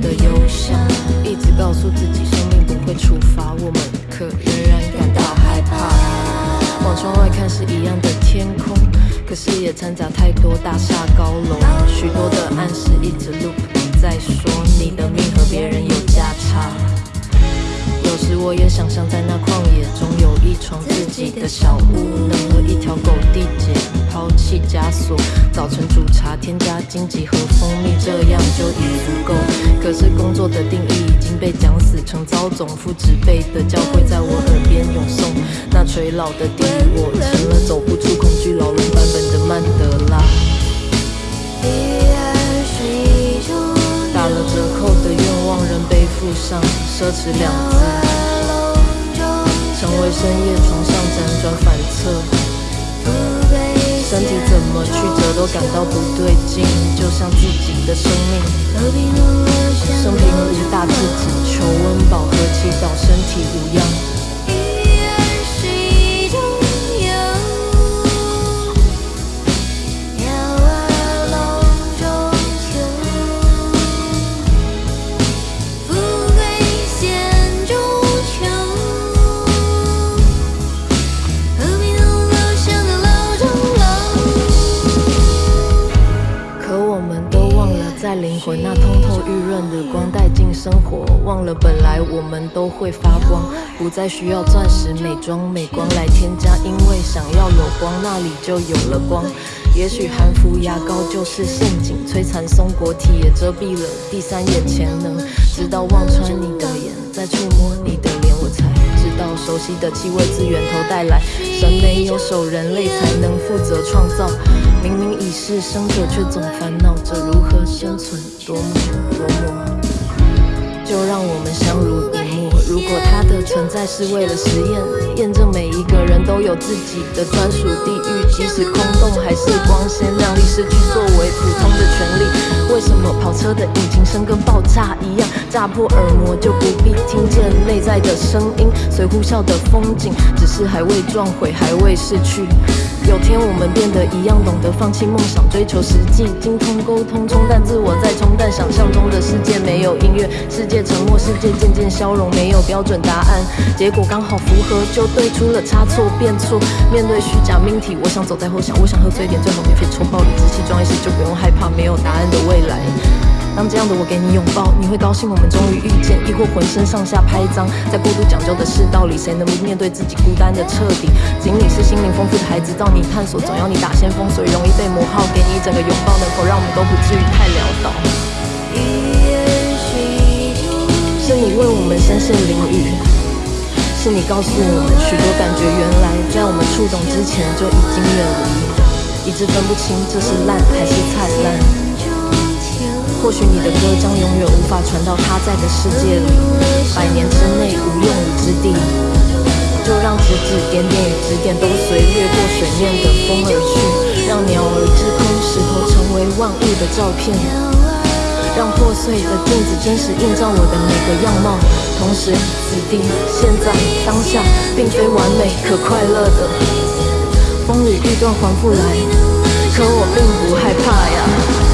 的忧伤，一直告诉自己生命不会处罚我们，可仍然感到害怕。往窗外看是一样的天空，可是也掺杂太多大厦高楼，许多的暗示一直 loop 在说你的命和别人有价差。时我也想象在那旷野中有一床自己的小屋，能和一条狗缔结抛弃枷锁。早晨煮茶，添加荆棘和蜂蜜，这样就已足够。可是工作的定义已经被讲死成糟总，父执辈的教诲在我耳边涌诵。那垂老的地狱，我成了走不出恐惧牢笼版本的曼德拉。打了折扣的愿望，仍背负上奢侈两字。成为深夜床上辗转反侧，身体怎么曲折都感到不对劲，就像自己的生命。生平无大志，只求温饱和祈祷身体无恙。我那通透玉润的光带进生活，忘了本来我们都会发光，不再需要钻石美妆美光来添加，因为想要有光，那里就有了光。也许含氟牙膏就是陷阱，摧残松果体也遮蔽了第三眼潜能，直到望穿你的眼，再触摸你的脸。到熟悉的气味自源头带来审没有手人类才能负责创造。明明已是生者却总烦恼着如何生存多么多么。就让我们相濡以沫如果他存在是为了实验，验证每一个人都有自己的专属地狱，即使空洞还是光鲜亮丽，失去作为普通的权利。为什么跑车的引擎声跟爆炸一样，炸破耳膜就不必听见内在的声音？随呼啸的风景，只是还未撞毁，还未逝去。有天我们变得一样，懂得放弃梦想，追求实际，精通沟通，冲淡自我，再冲淡想象中的世界。没有音乐，世界沉默，世界渐渐消融，没有标准答案，结果刚好符合就对，出了差错变错。面对虚假命题，我想走在后巷，我想喝醉点，最好免费抽爆理直气壮一些，就不用害怕没有答案的未来。当这样的我给你拥抱，你会高兴我们终于遇见，亦或浑身上下拍张，在过度讲究的世道里，谁能不面对自己孤单的彻底？锦鲤是心灵丰富的孩子，到你探索，总要你打先锋，所以容易被磨耗。给你一整个拥抱，能否让我们都不至于太潦倒？是你为我们声线淋雨，是你告诉我们许多感觉，原来在我们触动之前就已经远离，一直分不清这是烂还是灿烂。或许你的歌将永远无法传到他在的世界里，百年之内无用武之地，就让指指点点与指点都随掠过水面的风而去，让鸟儿之空石头成为万物的照片，让破碎的镜子真实映照我的每个样貌。同时，此地、现在、当下，并非完美可快乐的，风雨欲断还复来，可我并不害怕呀。